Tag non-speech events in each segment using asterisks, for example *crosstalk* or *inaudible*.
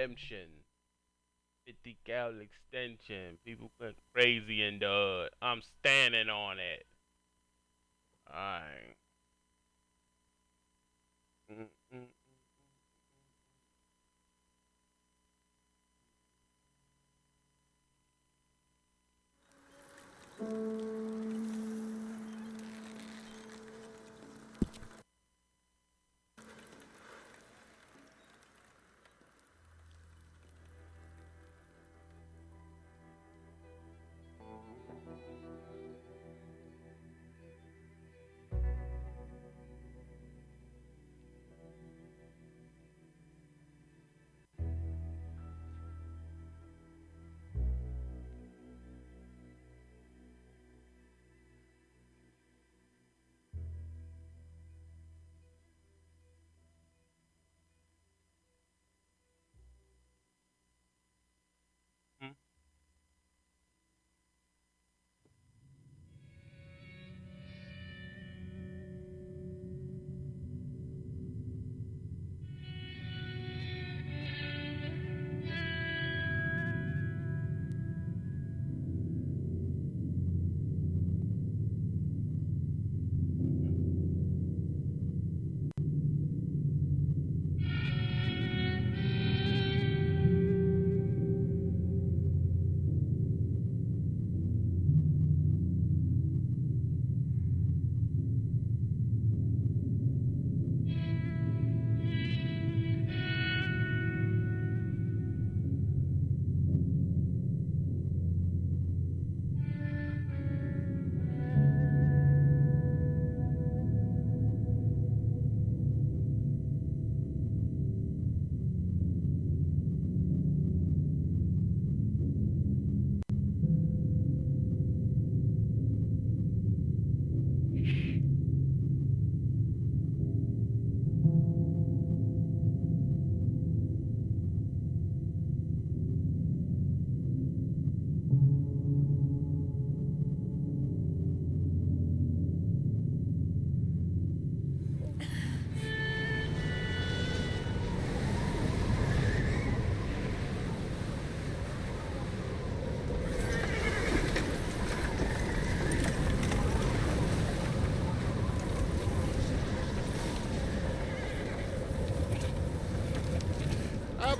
redemption. 50 cal extension. People went crazy in the hood. I'm standing on it. Alright. Mm -mm. mm, mm, mm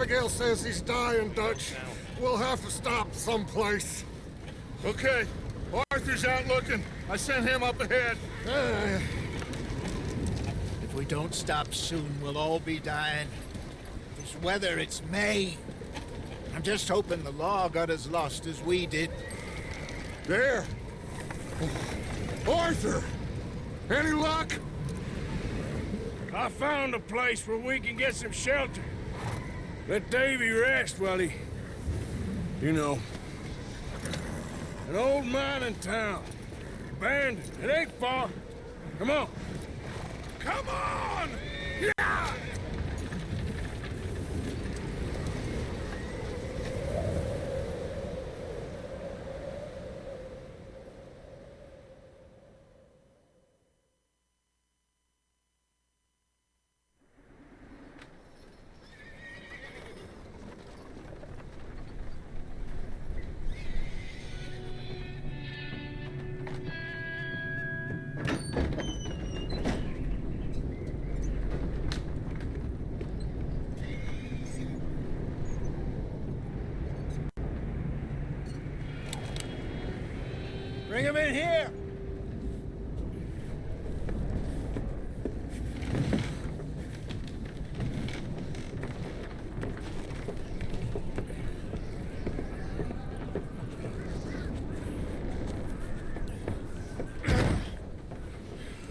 Abigail says he's dying, Dutch. We'll have to stop someplace. Okay. Arthur's out looking. I sent him up ahead. Uh, If we don't stop soon, we'll all be dying. This weather, it's May. I'm just hoping the law got as lost as we did. there. Arthur! Any luck? I found a place where we can get some shelter. Let Davy rest while he... You know. An old mining town. Abandoned. It ain't far. Come on. Come on! Yeah! Bring him in here!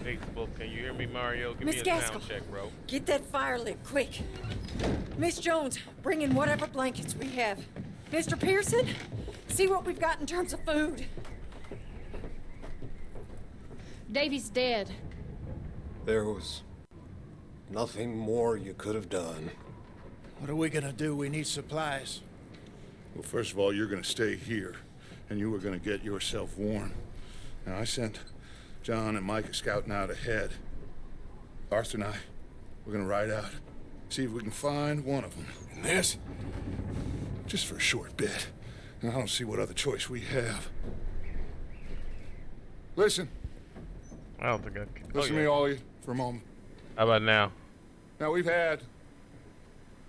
Facebook, can you hear me, Mario? Give Miss me a Gaskell. sound check, bro. Get that fire lit, quick. Miss Jones, bring in whatever blankets we have. Mr. Pearson, see what we've got in terms of food. Davy's dead. There was nothing more you could have done. What are we gonna do? We need supplies. Well, first of all, you're gonna stay here, and you are gonna get yourself warm. Now, I sent John and Micah scouting out ahead. Arthur and I, we're gonna ride out, see if we can find one of them. And this? Just for a short bit. And I don't see what other choice we have. Listen, I don't think I can. oh, listen yeah. to me, all you, for a moment. How about now? Now, we've had,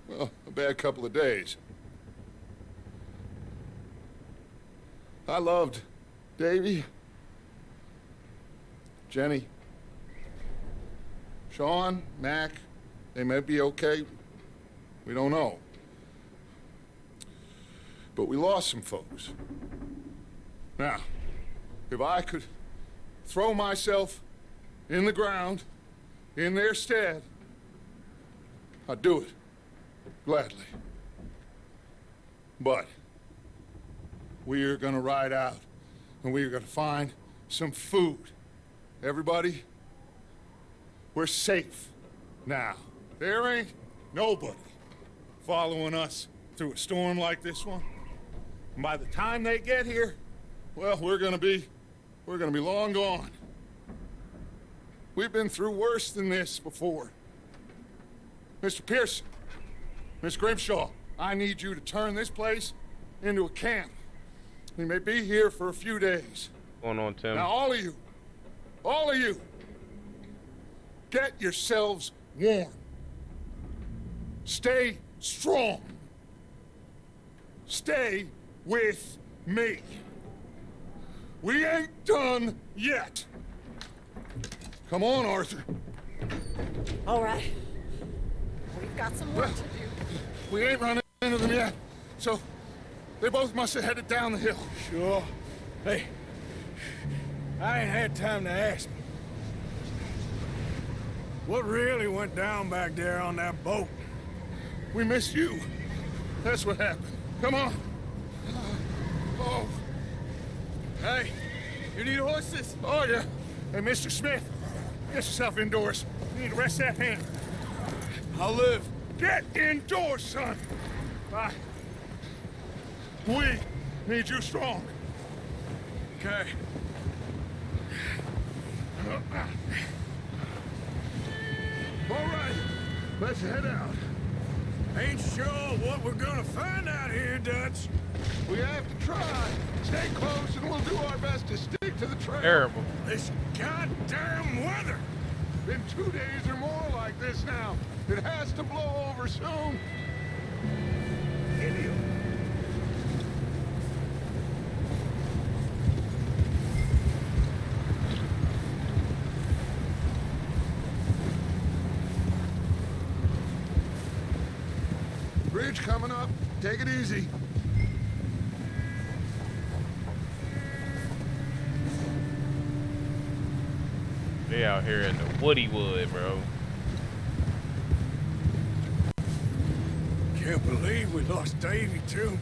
well, a bad couple of days. I loved Davy, Jenny, Sean, Mac. They may be okay. We don't know. But we lost some folks. Now, if I could throw myself in the ground in their stead, I'd do it. Gladly. But we are gonna ride out and we are gonna find some food. Everybody, we're safe now. There ain't nobody following us through a storm like this one. And by the time they get here, well, we're gonna be, we're gonna be long gone. We've been through worse than this before. Mr. Pearson, Miss Grimshaw, I need you to turn this place into a camp. We may be here for a few days. What's going on, Tim? Now, all of you, all of you, get yourselves warm. Stay strong. Stay with me. We ain't done yet. Come on, Arthur. All right. We've got some work to do. We ain't running into them yet. So, they both must have headed down the hill. Sure. Hey, I ain't had time to ask. What really went down back there on that boat? We missed you. That's what happened. Come on. Oh, Hey, you need horses? oh yeah. Hey, Mr. Smith, get yourself indoors. You need to rest that hand. I'll live. Get indoors, son. Bye. We need you strong. Okay. All right, let's head out. Ain't sure what we're gonna find out here, Dutch. We have to try. Stay close, and we'll do our best to stick to the trail. Terrible. This goddamn weather. Been two days or more like this now. It has to blow over soon. Idiot. Bridge coming up. Take it easy. They out here in the woody wood, bro. Can't believe we lost Davy, too.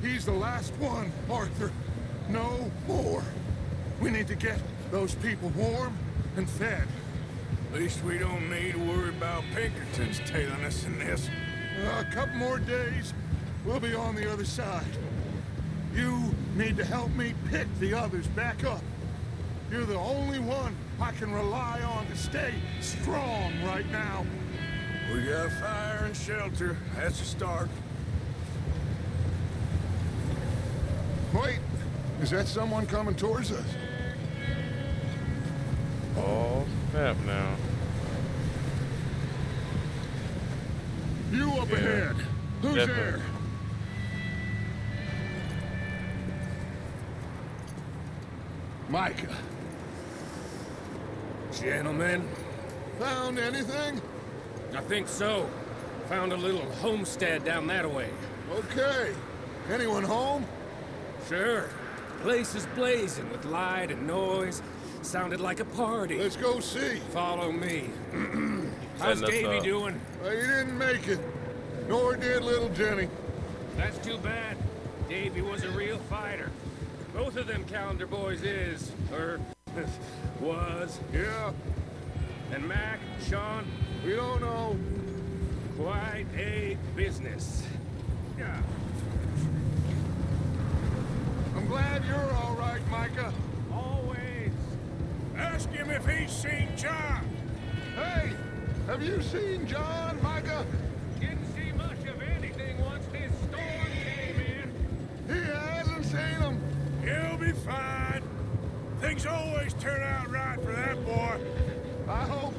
He's the last one, Arthur. No more. We need to get those people warm and fed. At least we don't need to worry about Pinkertons tailing us in this. A couple more days, we'll be on the other side. You need to help me pick the others back up. You're the only one I can rely on to stay strong right now. We got fire and shelter. That's a start. Wait, is that someone coming towards us? Oh, snap now. You up Yeah, ahead. Who's definitely. there? Micah. Gentlemen, Found anything? I think so. Found a little homestead down that way. Okay. Anyone home? Sure. Place is blazing with light and noise. Sounded like a party. Let's go see. Follow me. *clears throat* How's Davy doing? Well, you didn't make it. Nor did little Jenny. That's too bad. Davy was a real fighter. Both of them Callander boys is, or *laughs* was. Yeah, And Mac, Sean, we don't know. quite a business. Yeah. I'm glad you're all right, Micah. Always. Ask him if he's seen John. Hey, have you seen John, Micah? Fine. Things always turn out right for that boy. I hope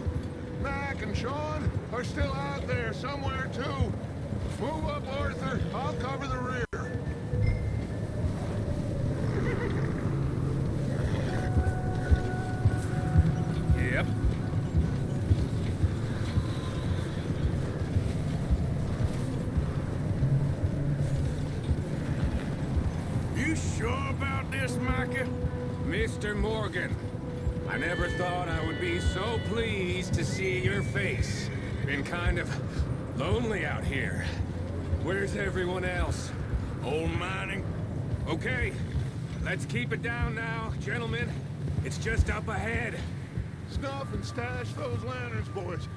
Mac and Sean are still out there somewhere, too. Move up, Arthur. I'll cover the rear. Kind of lonely out here. Where's everyone else? Old mining? Okay, let's keep it down now, gentlemen. It's just up ahead. Snuff and stash those lanterns, boys.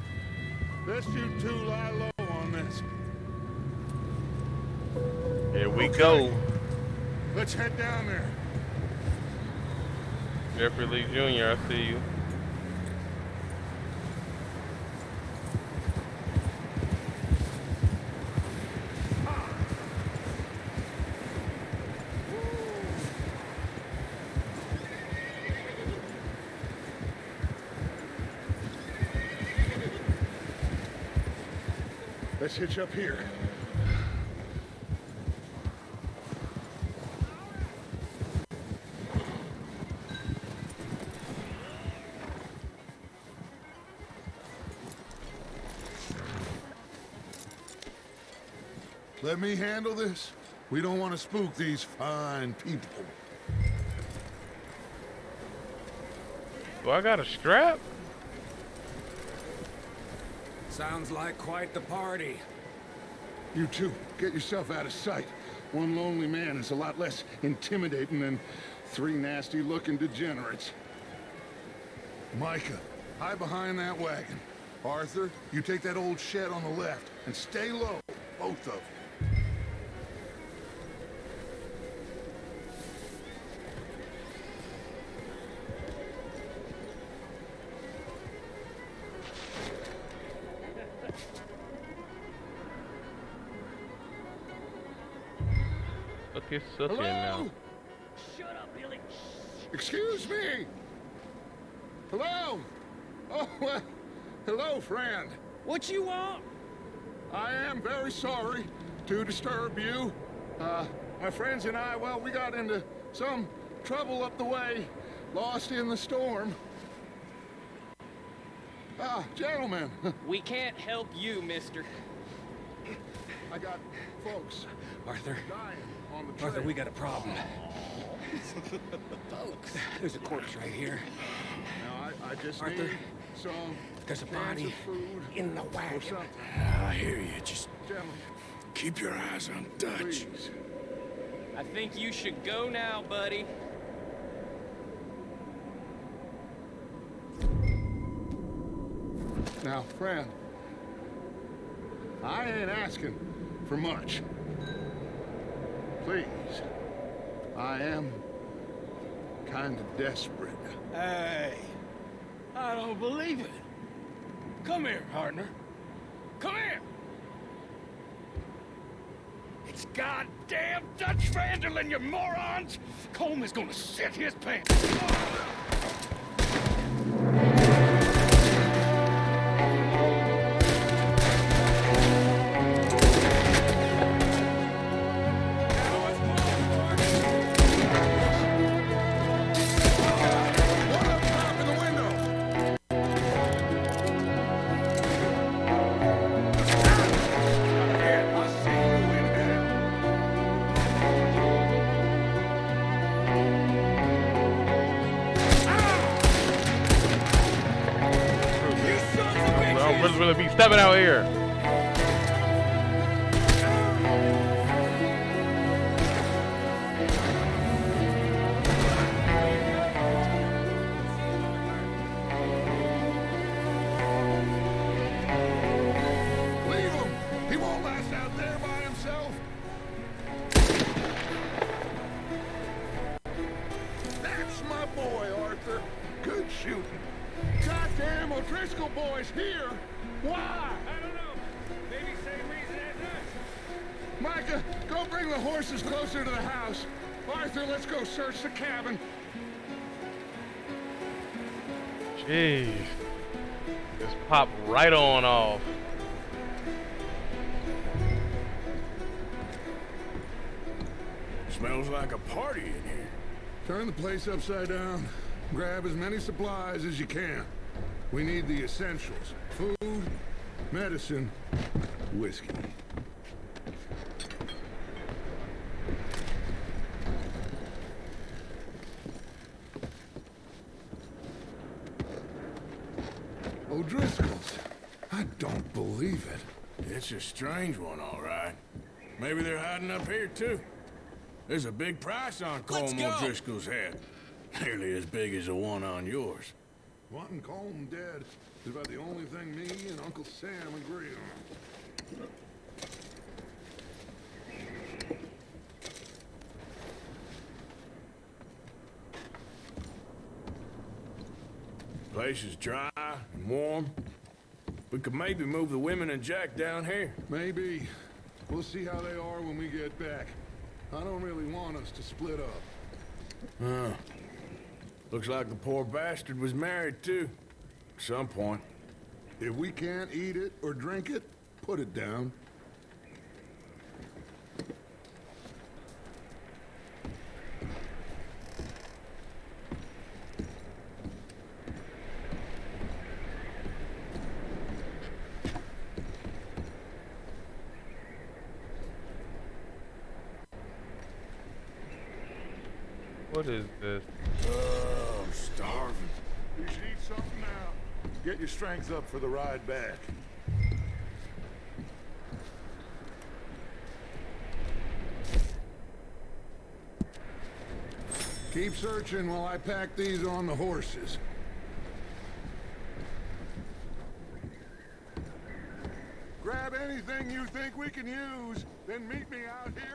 Best you two lie low on this. Here we go. Let's head down there. Jeffrey Lee Jr., I see you. Hitch up here. Let me handle this. We don't want to spook these fine people. Do I got a strap? Sounds like quite the party. You two, get yourself out of sight. One lonely man is a lot less intimidating than three nasty-looking degenerates. Micah, hide behind that wagon. Arthur, you take that old shed on the left, and stay low, both of you. Look at Sookie Hello? now. Excuse me? Hello? Oh, *laughs* well, hello, friend. What you want? I am very sorry to disturb you. Uh, my friends and I, well, we got into some trouble up the way, lost in the storm. Ah, gentlemen, *laughs* We can't help you, mister. I got folks Arthur, dying on the trail. Arthur, we got a problem. Folks, there's a corpse right here. Now, I, I just Arthur, need some There's a body food in the or wagon. Ah, I hear you. Just Gentlemen, keep your eyes on Dutch. please. I think you should go now, buddy. Now, friend, I ain't asking for much. Please, I am kind of desperate. Hey, I don't believe it. Come here, partner. Come here. It's goddamn Dutch van der Linde, you morons! Colm is gonna sit his pants. Stepping out here. Place upside down. Grab as many supplies as you can. We need the essentials. Food, medicine, whiskey. O'Driscoll's. I don't believe it. It's a strange one, all right. Maybe they're hiding up here, too. There's a big price on Let's Colm. O'Driscoll's head. Nearly as big as the one on yours. Wanting Colm dead is about the only thing me and Uncle Sam agree on. Place is dry and warm. We could maybe move the women and Jack down here. Maybe. We'll see how they are when we get back. I don't really want us to split up. Huh. Looks like the poor bastard was married, too. At some point. If we can't eat it or drink it, put it down. What is this? Oh, I'm starving. You should eat something now. Get your strength up for the ride back. Keep searching while I pack these on the horses. Grab anything you think we can use, then meet me out here.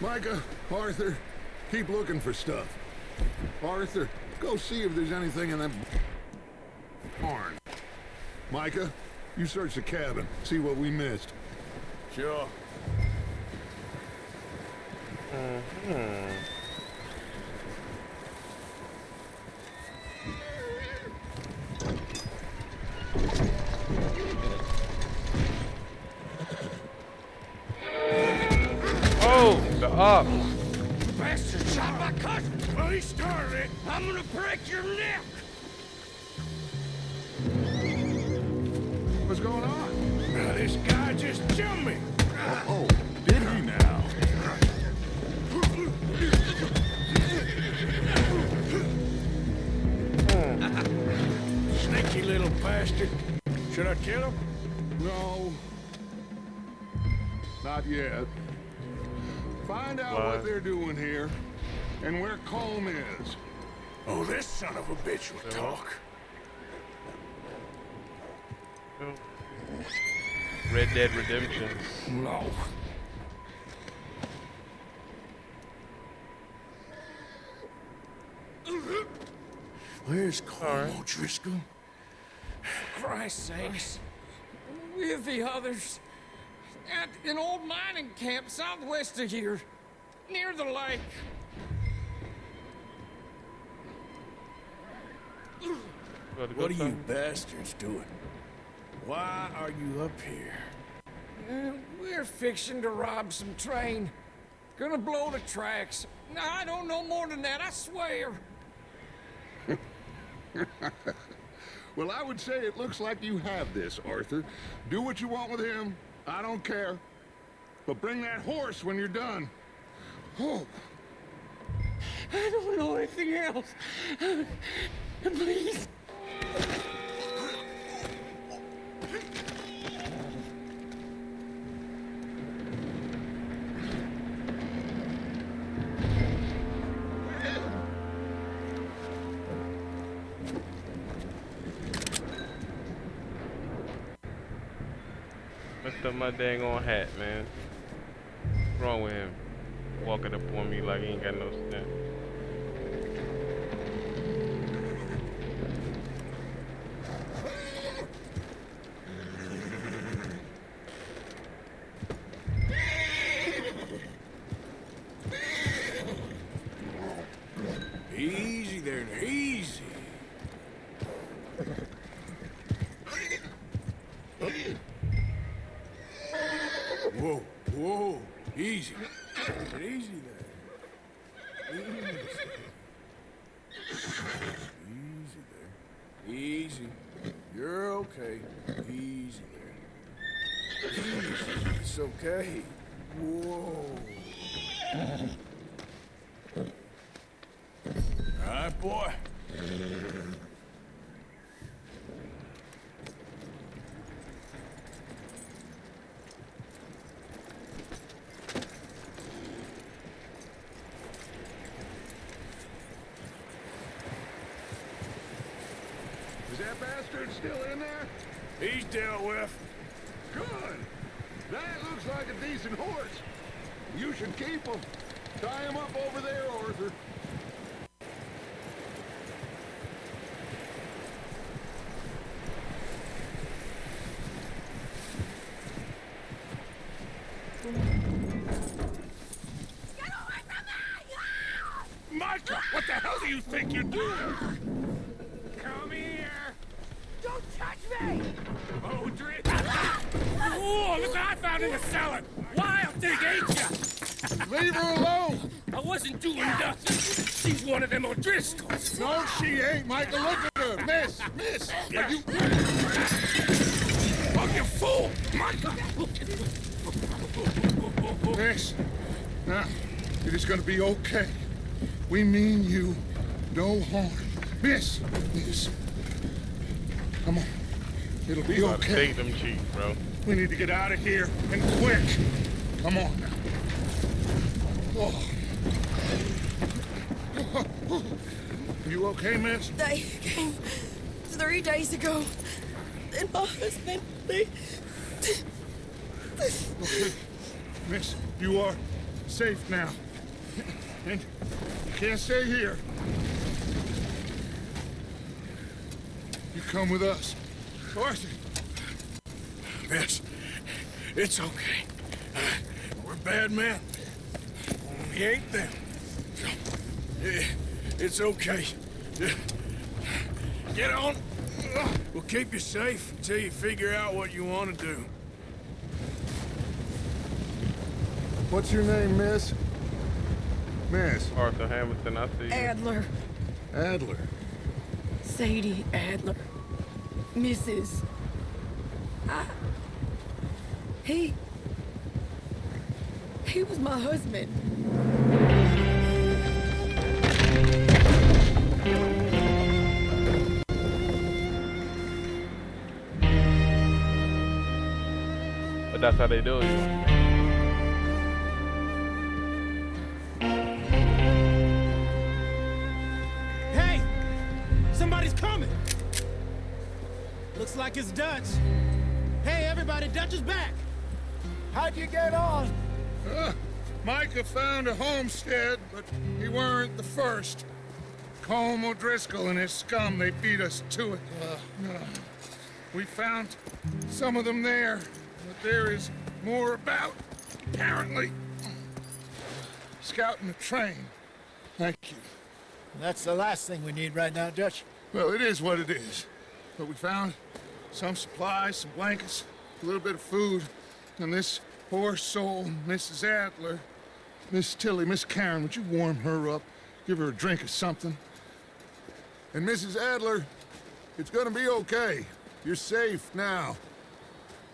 Micah, Arthur, keep looking for stuff. Arthur, go see if there's anything in that barn. Micah, you search the cabin, see what we missed. Sure. Oh, Dead Redemption. No. Where's Carl Colm O'Driscoll? Christ's sakes. With the others. At an old mining camp southwest of here, near the lake. What are you bastards doing? Why are you up here? Uh, we're fixing to rob some train. Gonna blow the tracks. No, I don't know more than that, I swear. *laughs* Well, I would say it looks like you have this, Arthur. Do what you want with him. I don't care. But bring that horse when you're done. Oh, I don't know anything else. *laughs* Please. My dang on hat, man. What's wrong with him? Walking up on me like he ain't got no sense. Easy there, now, easy. Whoa, whoa, easy. Easy there. Easy. Easy there. Easy. You're okay. Easy there. Easy. It's okay. Whoa. All right, boy. is that bastard still in there? He's dealt with. Good. That looks like a decent horse. You should keep him. Tie him up over there, Arthur. Miss, miss. Are you... Oh, you fool! Micah! Miss. Now, it is gonna be okay. We mean you no harm. Miss, miss. Come on. It'll be Gotta okay. take them cheeks, bro. We need to get out of here, and quick. Come on now. Oh. *laughs* You okay, miss? They came three days ago. And my husband, they... Okay. Miss, you are safe now. And you can't stay here. You come with us. Arthur. Miss, it's okay. We're bad men. We ain't them. It's okay. Get on. We'll keep you safe until you figure out what you want to do. What's your name, miss? Miss Arthur Hamilton, I see you. Adler. Adler. Sadie Adler. Mrs. I... He... He was my husband. But that's how they do it. Hey! Somebody's coming! Looks like it's Dutch. Hey, everybody, Dutch is back! How'd you get on? Uh, Micah found a homestead, but he weren't the first. Colm O'Driscoll and his scum, they beat us to it. Uh, we found some of them there, but there is more about, apparently. Scouting the train. Thank you. That's the last thing we need right now, Dutch. Well, it is what it is. But we found some supplies, some blankets, a little bit of food, and this poor soul, Mrs. Adler, Miss Tilly, Miss Karen, would you warm her up? Give her a drink or something? And Mrs. Adler, it's gonna be okay. You're safe now.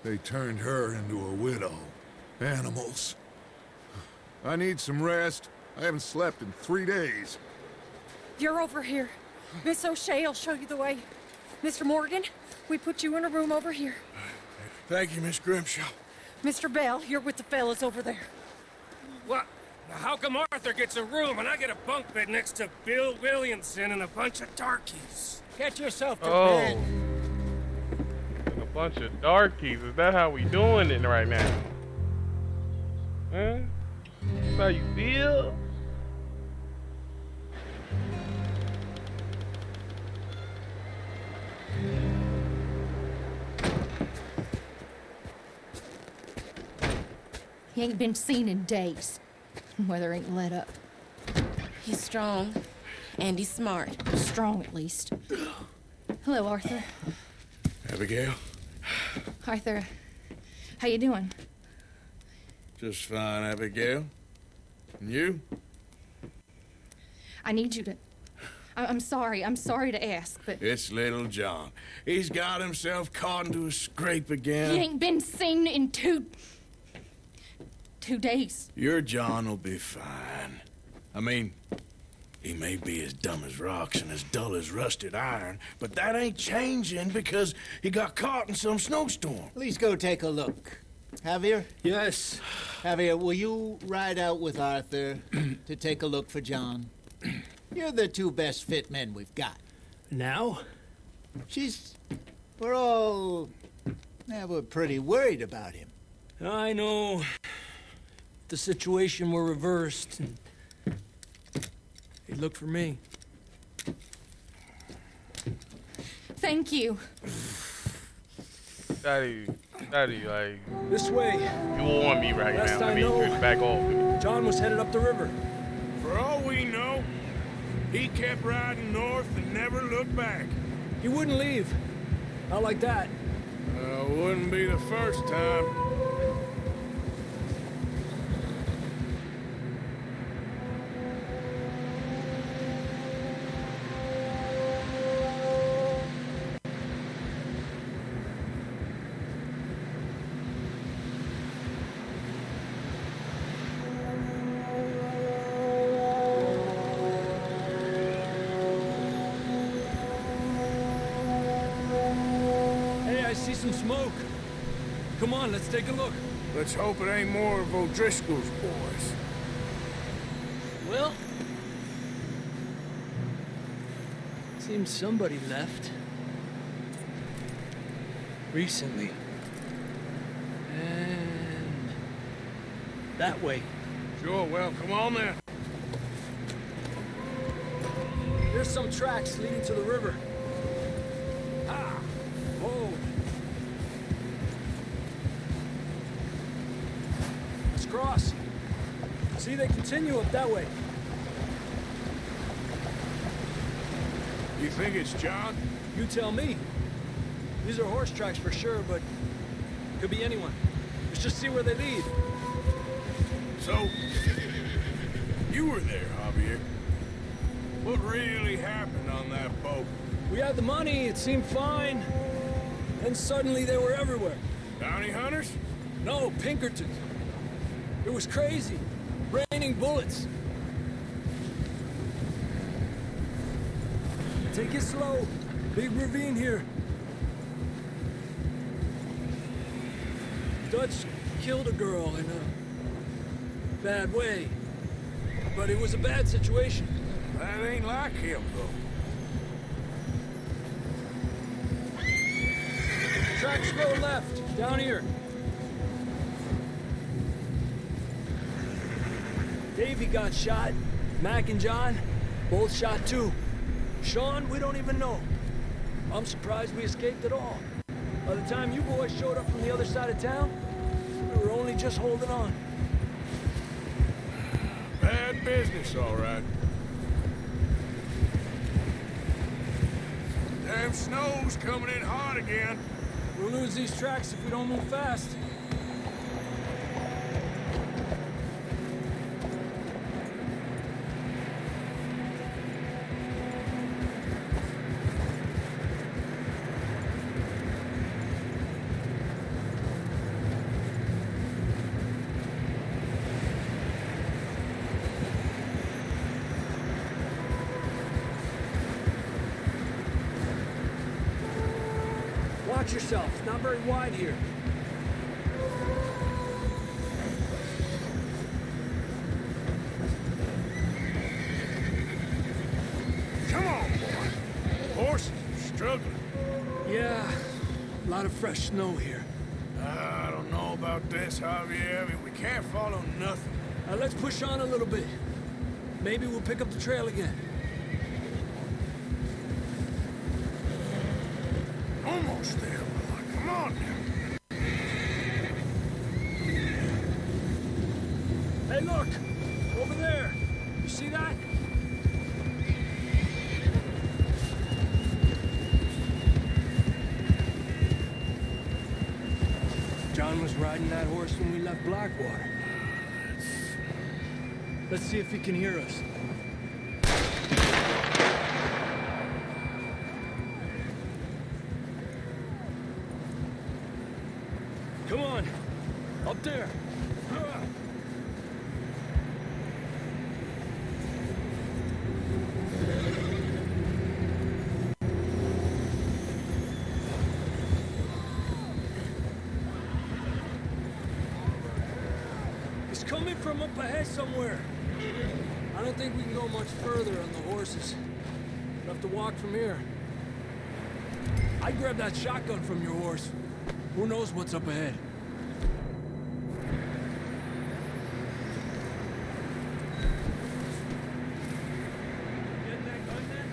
They turned her into a widow. Animals. I need some rest. I haven't slept in three days. You're over here. Miss O'Shea will show you the way. Mr. Morgan, we put you in a room over here. Thank you, Miss Grimshaw. Mr. Bell, you're with the fellas over there. What? How come Arthur gets a room and I get a bunk bed next to Bill Williamson and a bunch of darkies? Get yourself to Oh. bed. A bunch of darkies. Is that how we doing it right now? Huh? That's how you feel? He ain't been seen in days. *laughs* Weather ain't let up. He's strong, and he's smart. Strong, at least. *gasps* Hello, Arthur. Abigail? Arthur, how you doing? Just fine, Abigail. And you? I need you to... I- I'm sorry. I'm sorry to ask, but It's little John. He's got himself caught into a scrape again. he ain't been seen in two... two days. Your John will be fine. I mean, he may be as dumb as rocks and as dull as rusted iron, but that ain't changing because he got caught in some snowstorm. Please go take a look. Javier? Yes. Javier, will you ride out with Arthur *clears throat* to take a look for John? *clears throat* You're the two best fit men we've got. Now? She's... We're all... Yeah, we're pretty worried about him. I know. If The situation were reversed. and He'd look for me. Thank you. Daddy, daddy, like, This way. you warn me right Last now. I I need you know- back off. John was headed up the river. For all we know, he kept riding north and never looked back. He wouldn't leave. Not like that. Uh, wouldn't be the first time. Take a look. Let's hope it ain't more of O'Driscoll's boys. Well... Seems somebody left. Recently. And... That way. Sure, well, come on then. There's some tracks leading to the river. Ah! Whoa! Let's cross. See, they continue up that way. You think it's John? You tell me. These are horse tracks for sure, but could be anyone. Let's just see where they lead. So, you were there, Javier. What really happened on that boat? We had the money, it seemed fine. Then suddenly they were everywhere. Bounty hunters? No, Pinkertons. It was crazy. Raining bullets. Take it slow. Big ravine here. Dutch killed a girl in a bad way. But it was a bad situation. That ain't like him, though. Tracks go left, down here. Davey got shot. Mac and John, both shot too. Sean, we don't even know. I'm surprised we escaped at all. By the time you boys showed up from the other side of town, We were only just holding on. Bad business, all right. Damn snow's coming in hard again. We'll lose these tracks if we don't move fast. I mean, we can't follow nothing. Uh, let's push on a little bit. Maybe we'll pick up the trail again. Almost there, boy. Come on now. Hey, look! Horse when we left Blackwater. Let's see if he can hear us. Come on! Up there! It's coming from up ahead somewhere. I don't think we can go much further on the horses. We'll have to walk from here. I grabbed that shotgun from your horse. Who knows what's up ahead? Getting that gun then?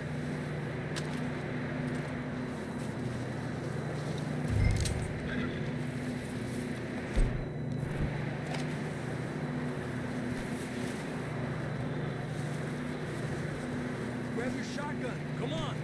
Grab your shotgun. Come on.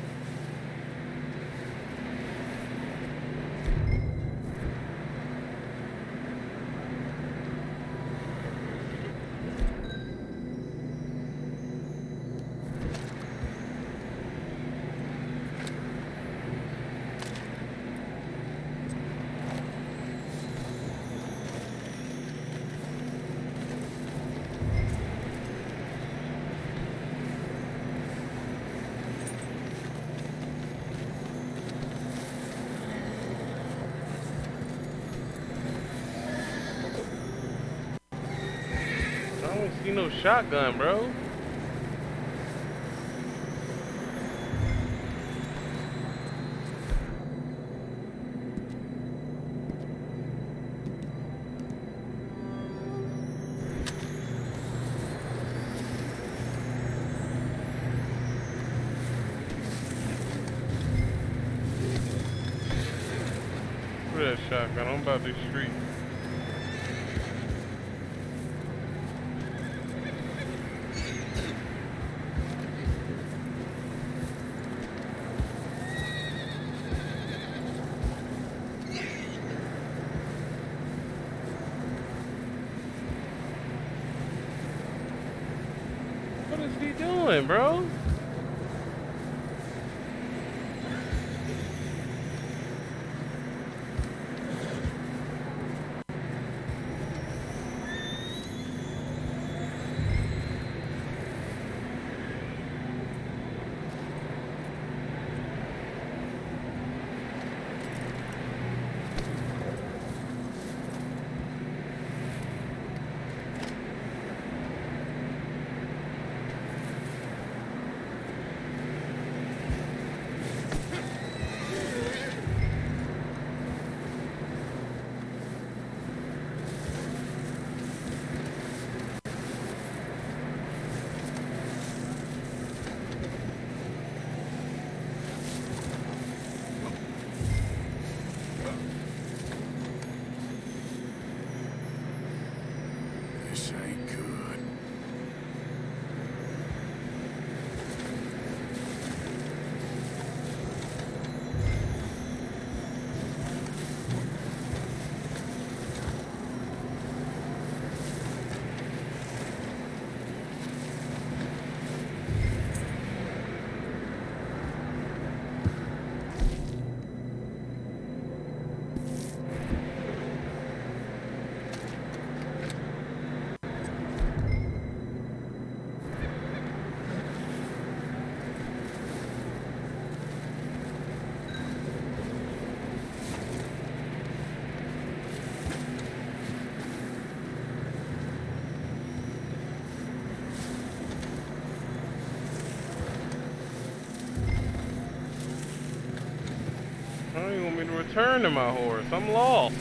See no shotgun, bro. return to my horse. I'm lost.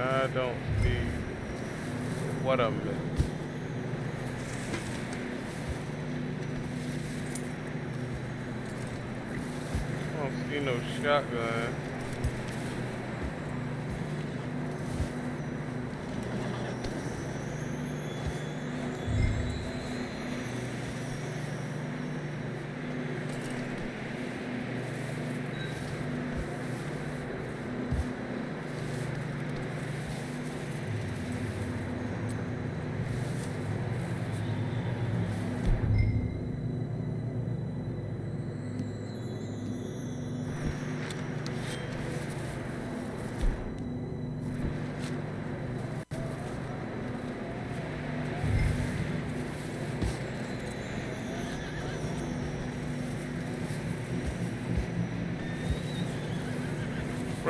I don't see what I'm missing. I don't see no shotgun.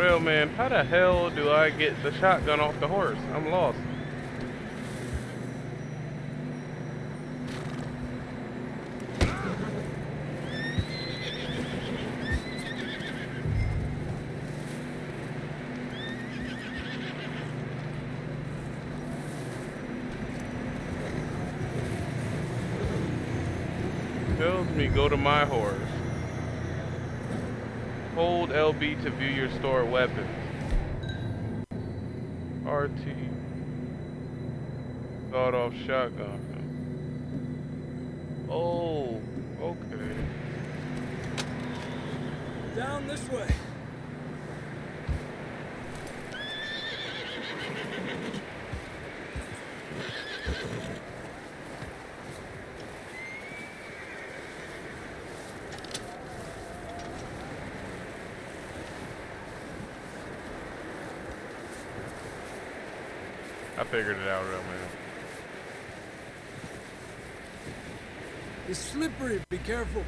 Real man, how the hell do I get the shotgun off the horse? I'm lost. Tells me go to my horse. LB to view your stored weapons. RT. Sawed off shotgun. Oh, okay. Down this way. Figured it out real man. It's slippery. Be careful.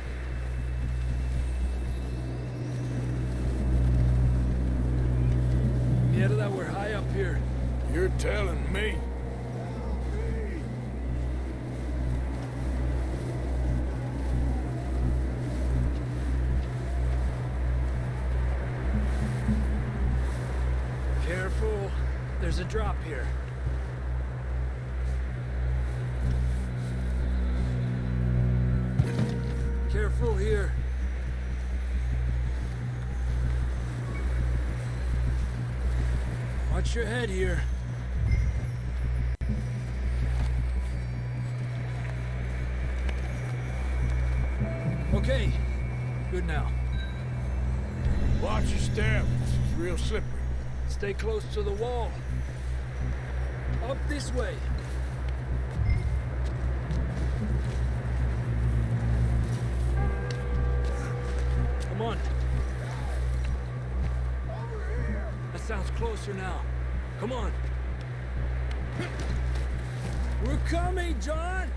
Get it that we're high up here. You're telling me. Watch your head here. Okay. Good now. Watch your step. It's real slippery. Stay close to the wall. Up this way. Come on. That sounds closer now. Come on. We're coming, John!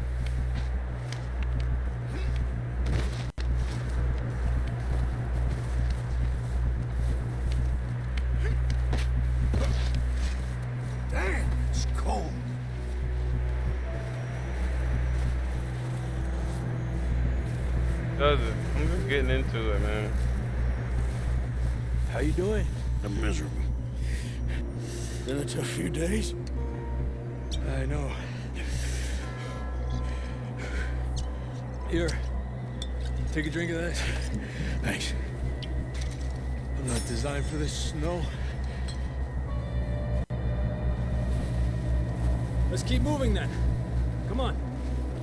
Damn, it's cold. Does it? I'm just getting into it, man. How you doing? I'm miserable. A few days. I know. Here. Take a drink of that. Thanks. I'm not designed for this snow. Let's keep moving then. Come on.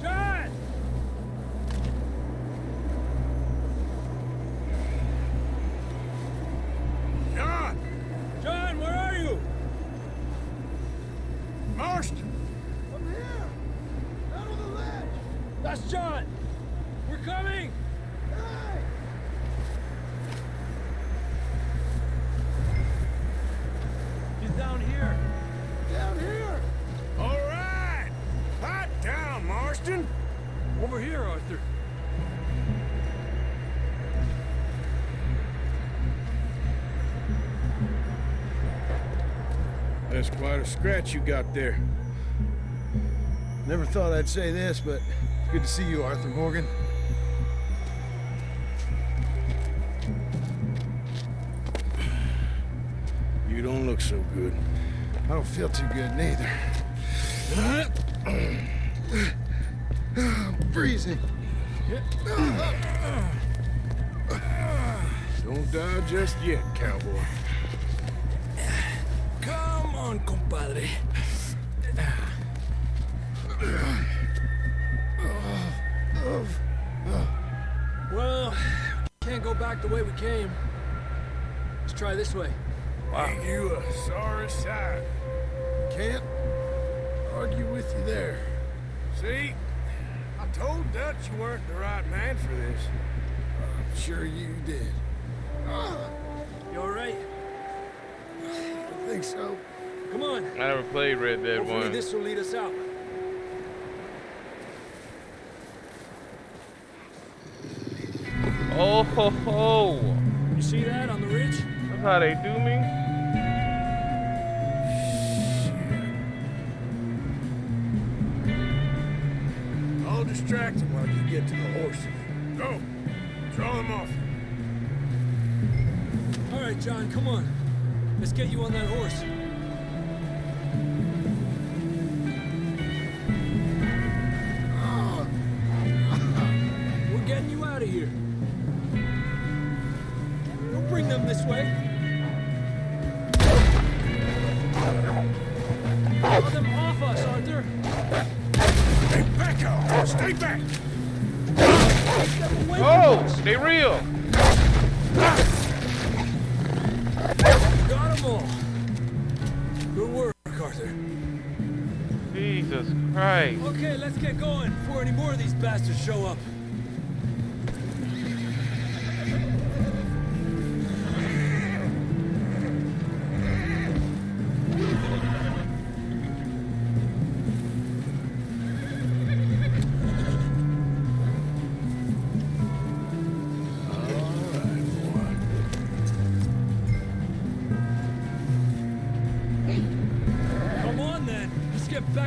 John! Marston? I'm here! Out on the ledge! That's John! We're coming! Hey! He's down here! Down here! All right! Hot down, Marston! Over here, Arthur. A scratch you got there. Never thought I'd say this, but it's good to see you, Arthur Morgan. You don't look so good. I don't feel too good neither. *clears throat* I'm freezing. Don't die just yet, cowboy. On, compadre. Well, can't go back the way we came. Let's try this way. Ain't you uh, a sorry sight? Can't argue with you there. See? I told Dutch you weren't the right man for this. I'm sure you did. You all right? I think so. Come on. I never played Red Dead Hopefully 1. this will lead us out. Oh ho ho! You see that on the ridge? That's how they do me. I'll distract him while you get to the horses. Go! Draw them off. All right, John, come on. Let's get you on that horse.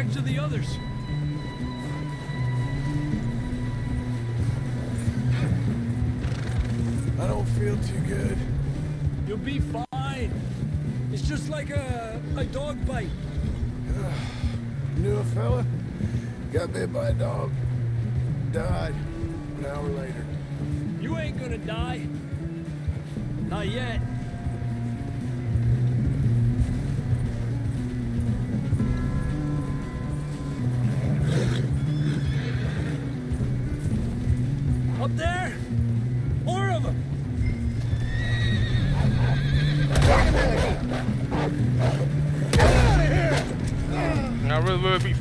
Back to the others. I don't feel too good. You'll be fine. It's just like a, a dog bite. *sighs* Knew a fella? Got bit by a dog. Died an hour later. You ain't gonna die. Not yet.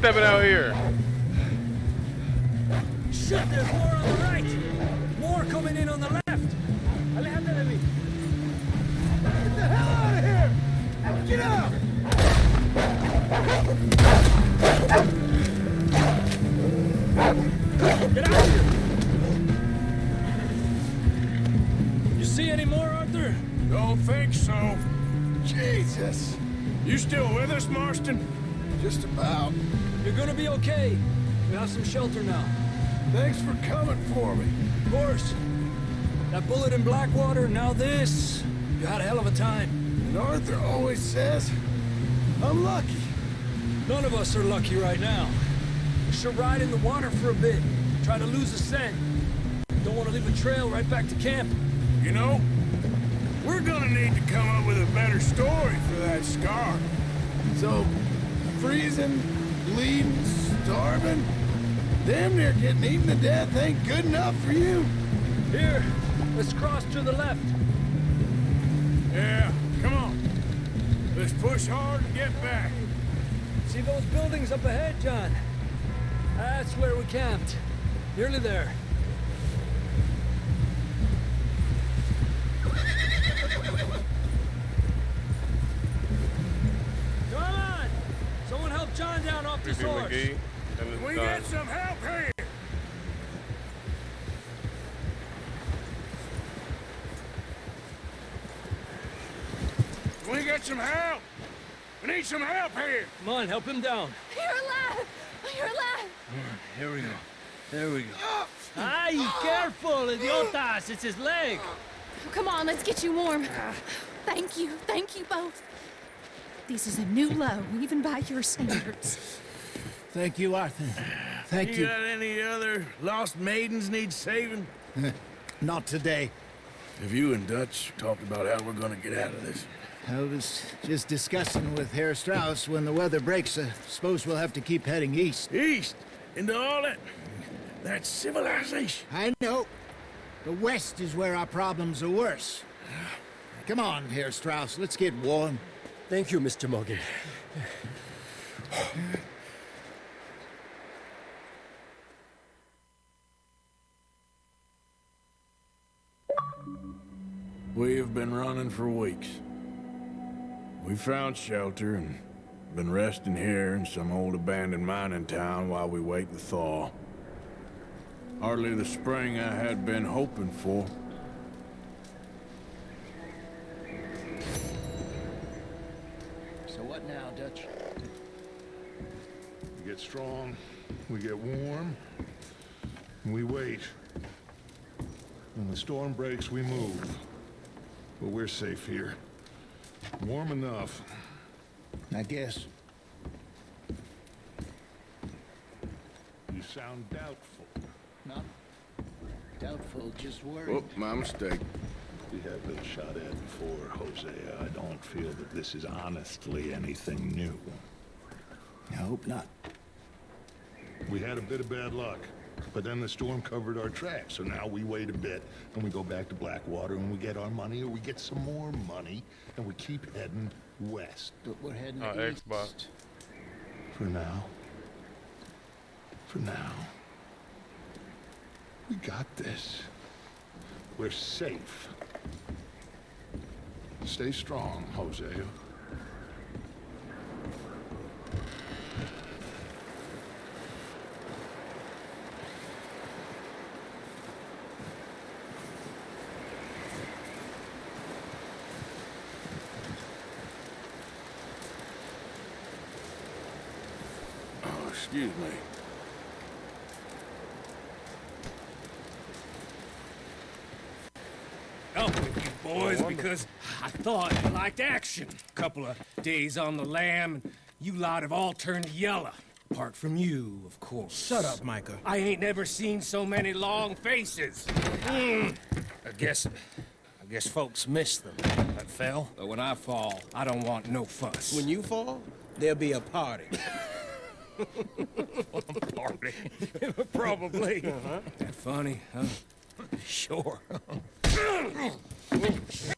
Stepping out here. Shelter now. Thanks for coming for me. Of course. That bullet in Blackwater, now this. You had a hell of a time. And Arthur always says, I'm lucky. None of us are lucky right now. We should ride in the water for a bit. Try to lose a scent. Don't want to leave a trail right back to camp. You know, we're gonna need to come up with a better story for that scar. So, freezing, bleeding, starving, damn near getting eaten to death ain't good enough for you. Here, let's cross to the left. Yeah, come on. Let's push hard and get back. See those buildings up ahead, John? That's where we camped. Nearly there. Come on! Someone help John down off this Creepy horse. McGee We get some help! We need some help here! Come on, help him down. You're alive! You're alive! Here we go. There we go. *gasps* Ay, careful, idiotas! It's his leg. Come on, let's get you warm. Thank you, thank you both. This is a new low, even by your standards. Thank you, Arthur. Thank you you. got any other lost maidens need saving? *laughs* Not today. Have you and Dutch talked about how we're gonna get out of this? I was just discussing with Herr Strauss when the weather breaks. I suppose we'll have to keep heading east. East? Into all that... that civilization? I know. The west is where our problems are worse. Come on, Herr Strauss. Let's get warm. Thank you, Mr. Morgan. We have been running for weeks. We found shelter and been resting here in some old abandoned mining town while we wait the thaw. Hardly the spring I had been hoping for. So what now, Dutch? We get strong, we get warm, and we wait. When the storm breaks, we move. But we're safe here. Warm enough. I guess. You sound doubtful. Not doubtful, just worried. Oh, my mistake. We have been shot at before, Hosea. I don't feel that this is honestly anything new. I hope not. We had a bit of bad luck, but then the storm covered our tracks, so now we wait a bit, and we go back to Blackwater, and we get our money, or we get some more money, and we keep heading west. But we're heading Uh, east. Xbox. For now. For now. We got this. We're safe. Stay strong, Hosea. Excuse me. Up with you boys because I thought you liked action. Couple of days on the lam, and you lot have all turned yellow. Apart from you, of course. Shut up, Micah. I ain't never seen so many long faces. Mm. I guess, I guess folks miss them. That fell. But when I fall, I don't want no fuss. When you fall, there'll be a party. *laughs* *laughs* party, *laughs* probably. Uh-huh. That funny, huh? Sure.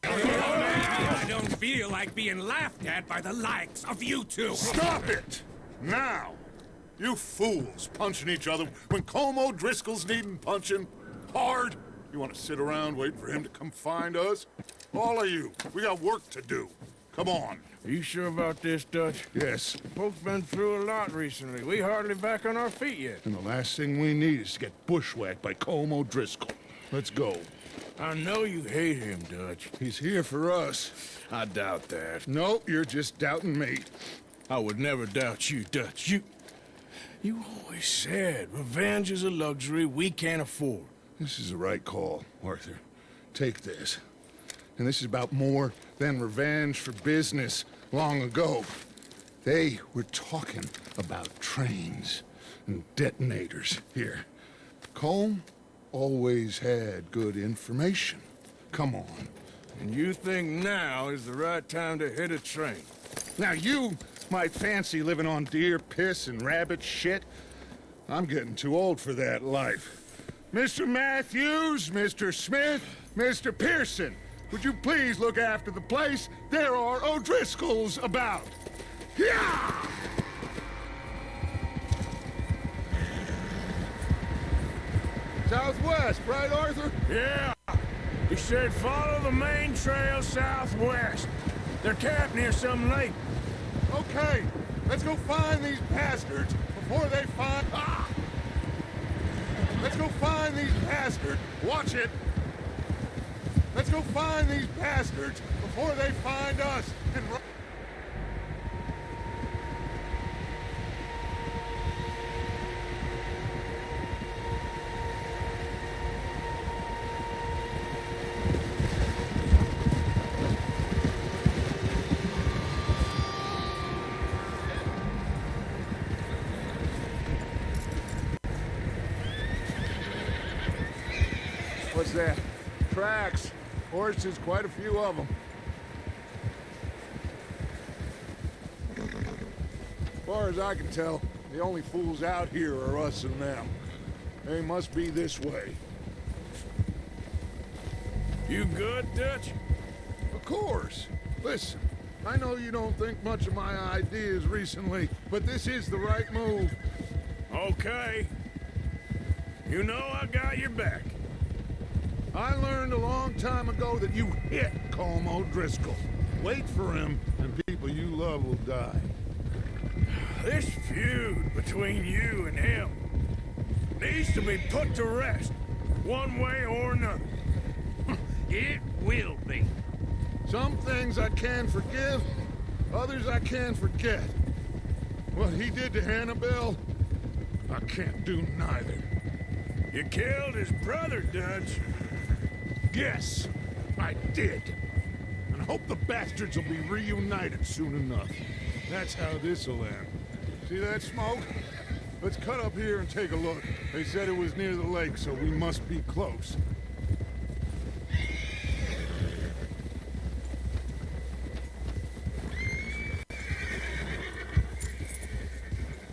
I don't feel like being laughed at by the likes of you two. Stop it! Now! You fools punching each other when Colm O'Driscoll's needing punching hard. You want to sit around waiting for him to come find us? All of you, we got work to do. Come on. Are you sure about this, Dutch? Yes. Folks been through a lot recently. We hardly back on our feet yet. And the last thing we need is to get bushwhacked by Colm O'Driscoll. Let's go. I know you hate him, Dutch. He's here for us. I doubt that. No, you're just doubting me. I would never doubt you, Dutch. You... You always said revenge is a luxury we can't afford. This is the right call, Arthur. Take this. And this is about more than revenge for business long ago. They were talking about trains and detonators here. Colm always had good information. Come on. And you think now is the right time to hit a train? Now you might fancy living on deer piss and rabbit shit. I'm getting too old for that life. Mr. Matthews, Mr. Smith, Mr. Pearson, would you please look after the place? There are O'Driscolls about. Yeah! Southwest, right, Arthur? Yeah. He said follow the main trail southwest. They're camped near some lake. Okay, let's go find these bastards before they find... Ah! Let's go find these bastards. Watch it. Let's go find these bastards before they find us and... ru- What's that? Tracks. Horses, quite a few of them. As far as I can tell, the only fools out here are us and them. They must be this way. You good, Dutch? Of course. Listen, I know you don't think much of my ideas recently, but this is the right move. Okay. You know I got your back. I learned a long time ago that you hit Colm O'Driscoll. Wait for him, and people you love will die. This feud between you and him needs to be put to rest, one way or another. *laughs* It will be. Some things I can forgive, others I can forget. What he did to Annabelle, I can't do neither. You killed his brother, Dutch. Yes, I did. And I hope the bastards will be reunited soon enough. That's how this'll end. See that smoke? Let's cut up here and take a look. They said it was near the lake, so we must be close.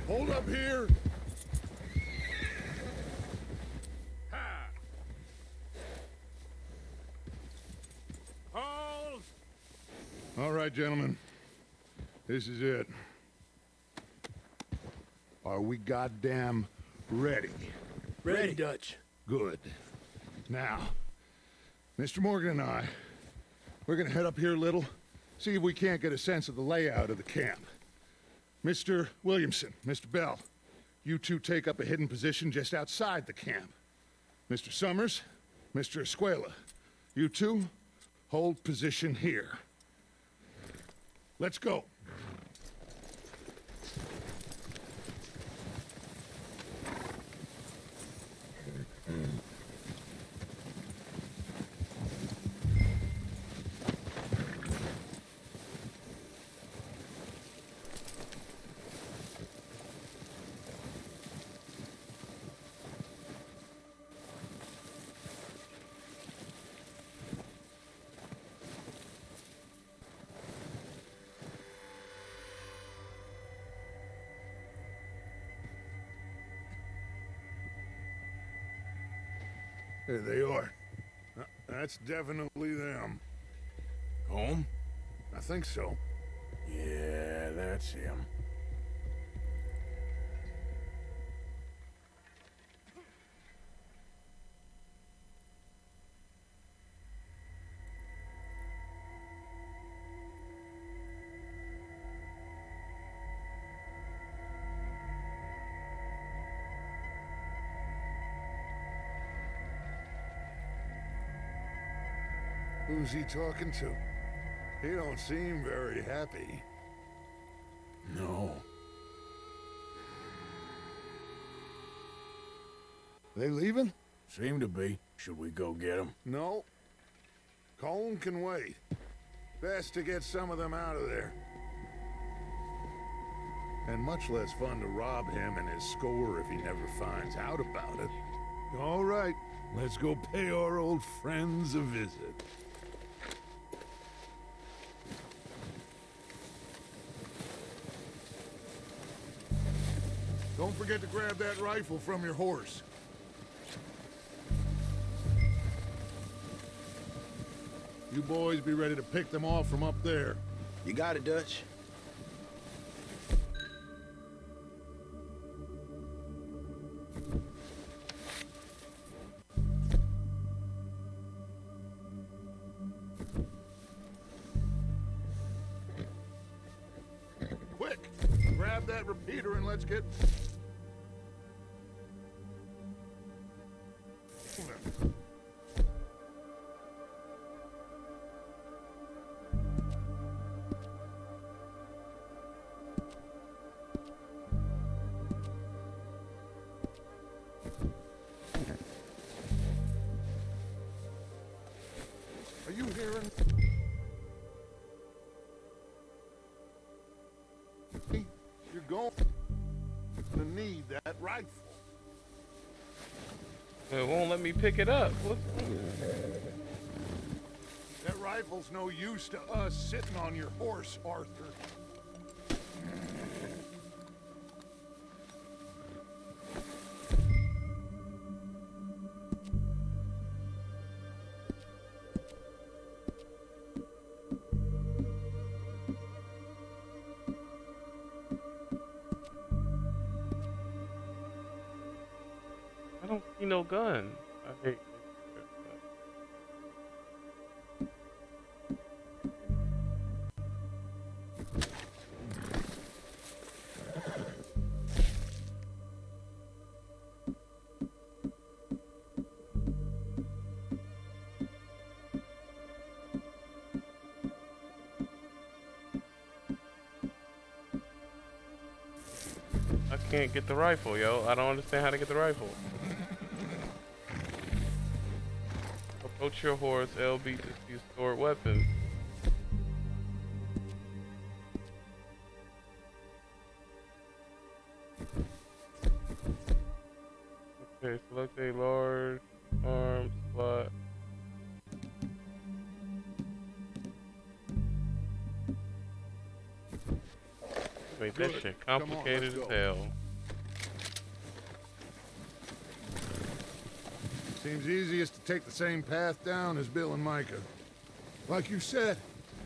Hold up here. Hold! All right, gentlemen. This is it. Are we goddamn ready? Ready, Dutch. Good. Now, Mr. Morgan and I, we're gonna head up here a little, see if we can't get a sense of the layout of the camp. Mr. Williamson, Mr. Bell, you two take up a hidden position just outside the camp. Mr. Summers, Mr. Escuella, you two hold position here. Let's go. That's definitely them. Home? I think so. Yeah, that's him. Who's he talking to? He don't seem very happy. No. They leaving? Seem to be. Should we go get him? No. Colm can wait. Best to get some of them out of there. And much less fun to rob him and his score if he never finds out about it. All right, let's go pay our old friends a visit. Don't forget to grab that rifle from your horse. You boys be ready to pick them off from up there. You got it, Dutch. It won't let me pick it up. What? That rifle's no use to us sitting on your horse, Arthur. Gun. I hate. I can't get the rifle, yo. I don't understand how to get the rifle. Approach your horse, LB to see stored weapons. Okay, select a large arm slot. Make that shit on, complicated let's as hell. Take the same path down as Bill and Micah. Like you said,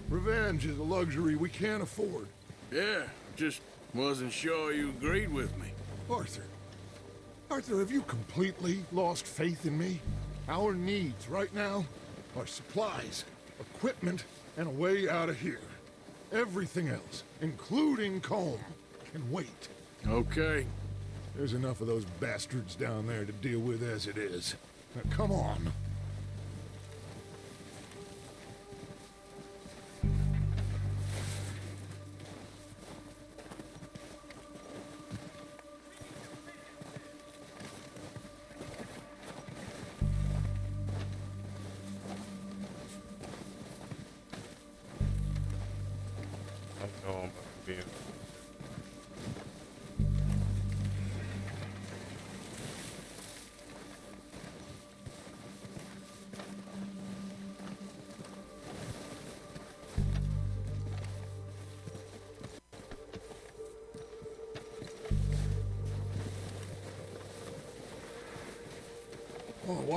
revenge is a luxury we can't afford. Yeah, just wasn't sure you agreed with me. Arthur. Arthur, have you completely lost faith in me? Our needs right now are supplies, equipment, and a way out of here. Everything else, including Colm, can wait. Okay. There's enough of those bastards down there to deal with as it is. Come on.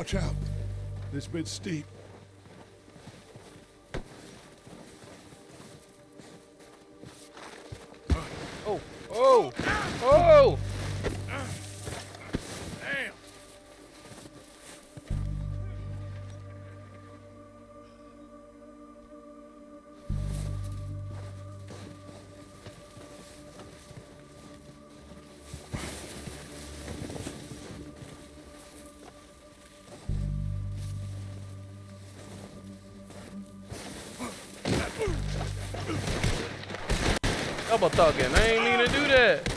Watch out. This bit's steep. Thugging. I ain't mean to do that.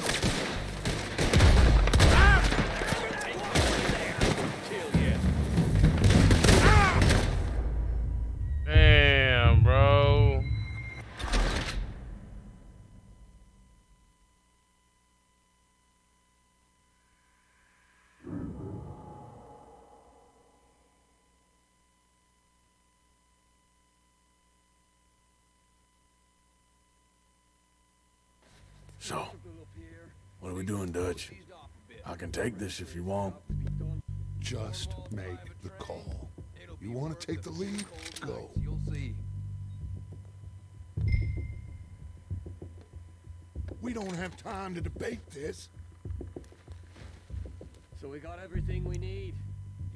Are we doing, Dutch? I can take this if you want. Just make the call. You want to take the lead? Go. We don't have time to debate this. So we got everything we need?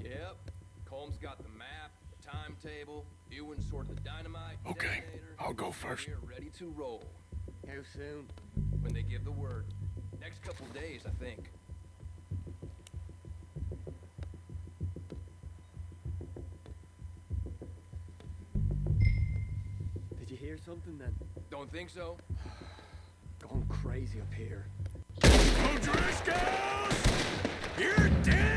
Yep. Colm's got the map, timetable, Ewan sorted the dynamite. Okay. I'll go first. We're ready to roll. How soon? When they give the word. Next couple days, I think. Did you hear something then? Don't think so? *sighs* Going crazy up here. O'Driscolls! You're dead,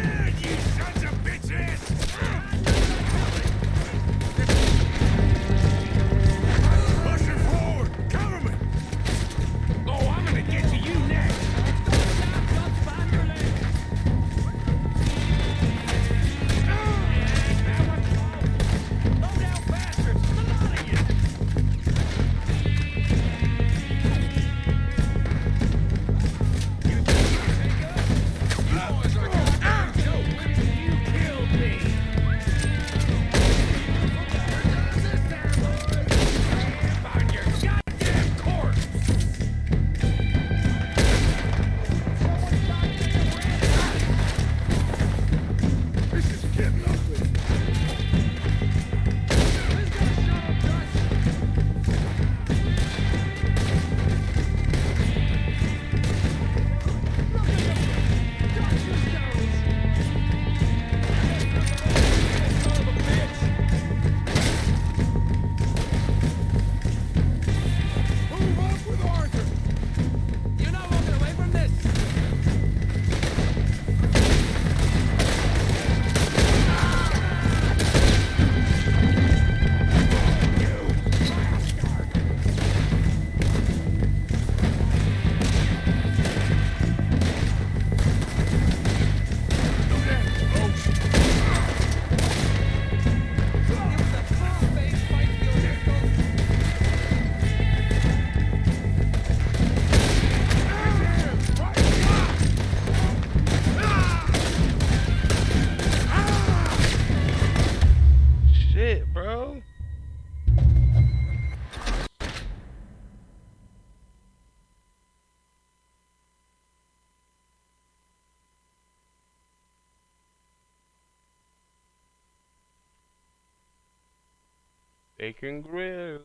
Bacon grill.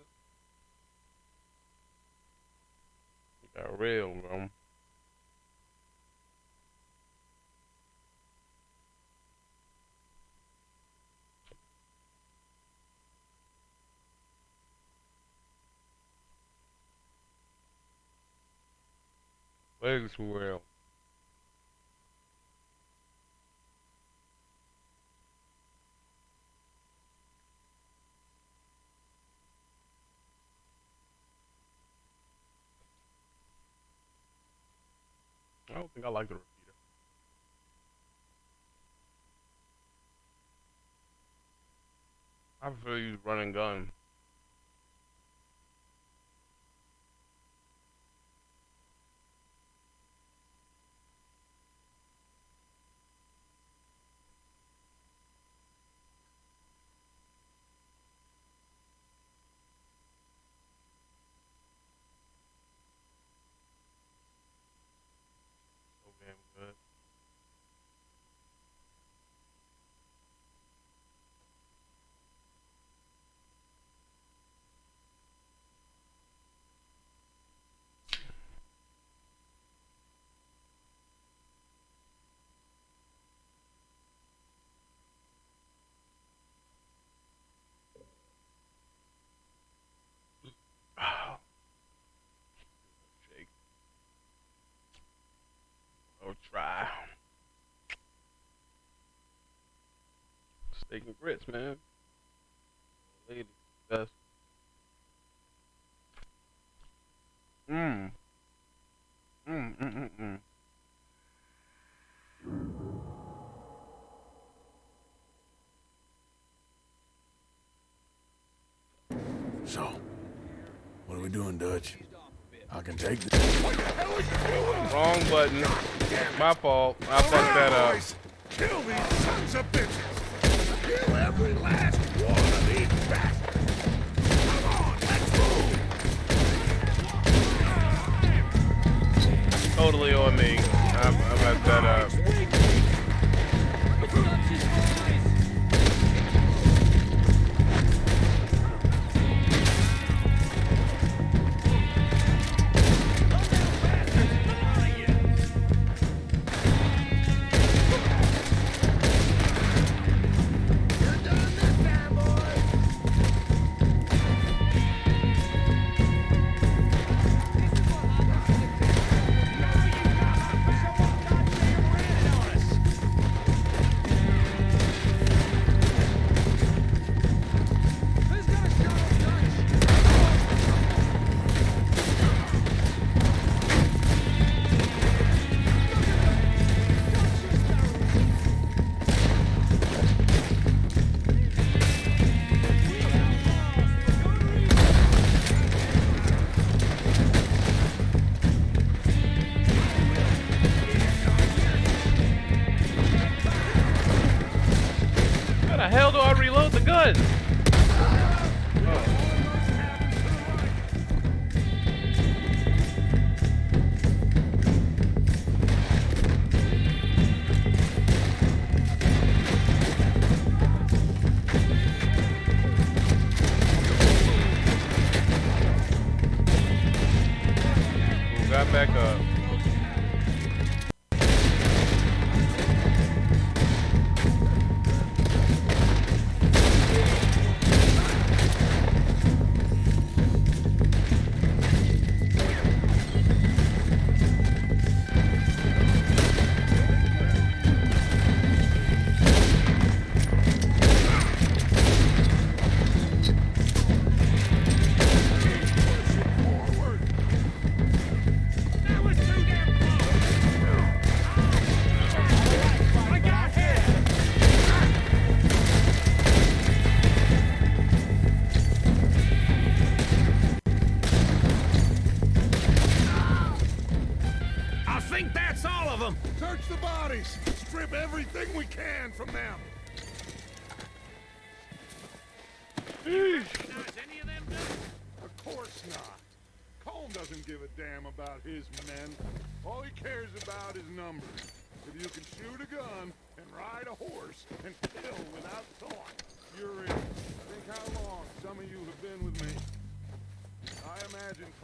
Got real, bro. Legs real. Don't think I like the repeater. I prefer use run and gun. So damn good. Shake. I'll try. Steak and grits, man. Lady, best. Mmm. Mmm, mm, mm, mm. So, what are we doing, Dutch? I can take this. Wrong button. My fault. I fucked that up. Kill these sons of bitches! Every last one of these bastards! Come on, let's move! Totally on me. I, I messed that uh, up.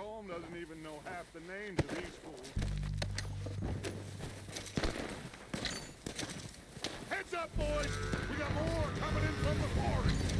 Colm doesn't even know half the names of these fools. Heads up, boys! We got more coming in from the forest!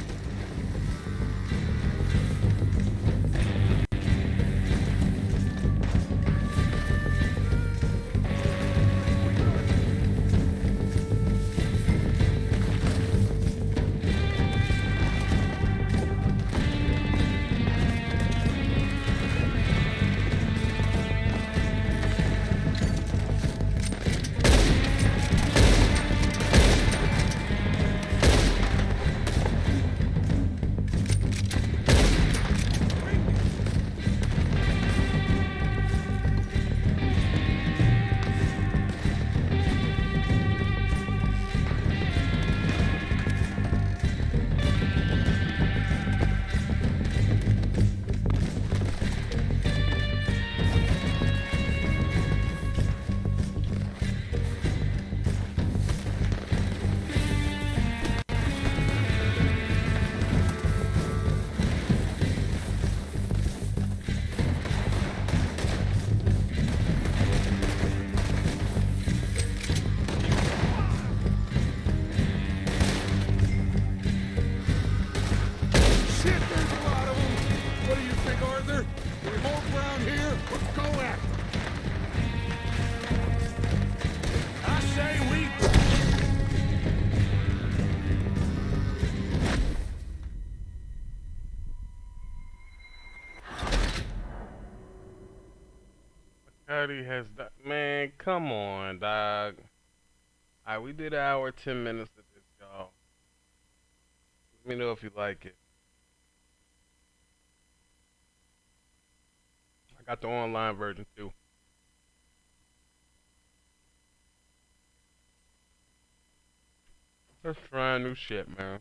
Cuddy has man, come on, dog. Alright, we did an hour ten minutes of this, y'all. Let me know if you like it. I got the online version too. Let's try new shit, man.